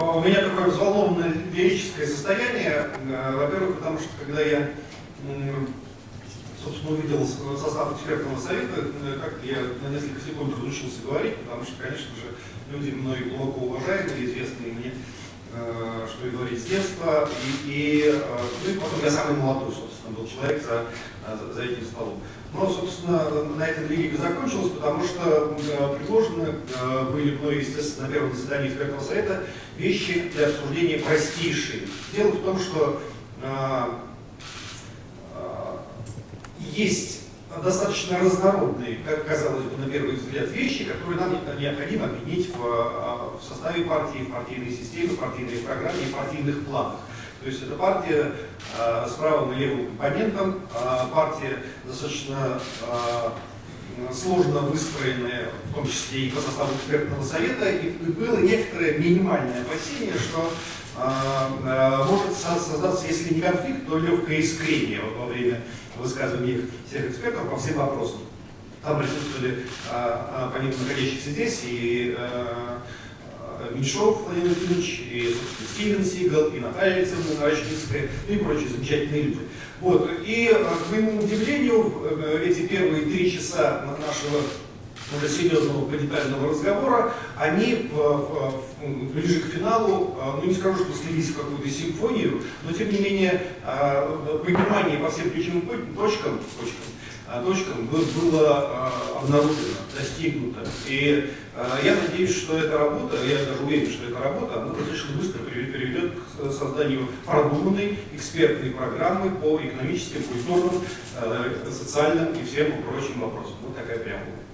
А у меня такое взволнованное лирическое состояние. Э, во-первых, потому что когда я, собственно, увидел состав экспертного совета, э, как я на несколько секунд разучился говорить, потому что, конечно же, люди мной глубоко уважаемые, известные мне, э, что и говорить с детства, и, и, ну, и потом я самый молодой, собственно, был человек за, за этим столом. Но, собственно, на этом лирика закончилась, потому что э, предложены э, были мной, естественно, на первом заседании экспертного совета вещи для обсуждения простейшие. Дело в том, что э, есть достаточно разнородные, как казалось бы, на первый взгляд, вещи, которые нам необходимо объединить в, в составе партии, в партийной системе, в партийной программе в партийных планах. То есть это партия э, с правым и левым компонентом, э, партия достаточно э, сложно выстроенная, в том числе и по составу экспертного совета, и было некоторое минимальное опасение, что может создаться, если не конфликт, то легкое искрение во время высказывания всех экспертов по всем вопросам. Там присутствовали, помимо находящихся здесь, и Меньшов Владимир Владимирович, и, собственно, Стивен Сигал, и Наталья Александровна Рачницкая, и прочие замечательные люди. Вот. И, э, к моему удивлению, э, эти первые три часа нашего уже серьезного планетарного разговора, они в, ближе к финалу, э, ну не скажу, что слились в какую-то симфонию, но тем не менее понимание по всем ключевым точкам, точкам точкам было обнаружено, достигнуто. И я надеюсь, что эта работа, я даже уверен, что эта работа, она достаточно быстро приведет к созданию продуманной экспертной программы по экономическим, культурным, социальным и всем прочим вопросам. Вот такая преамбула.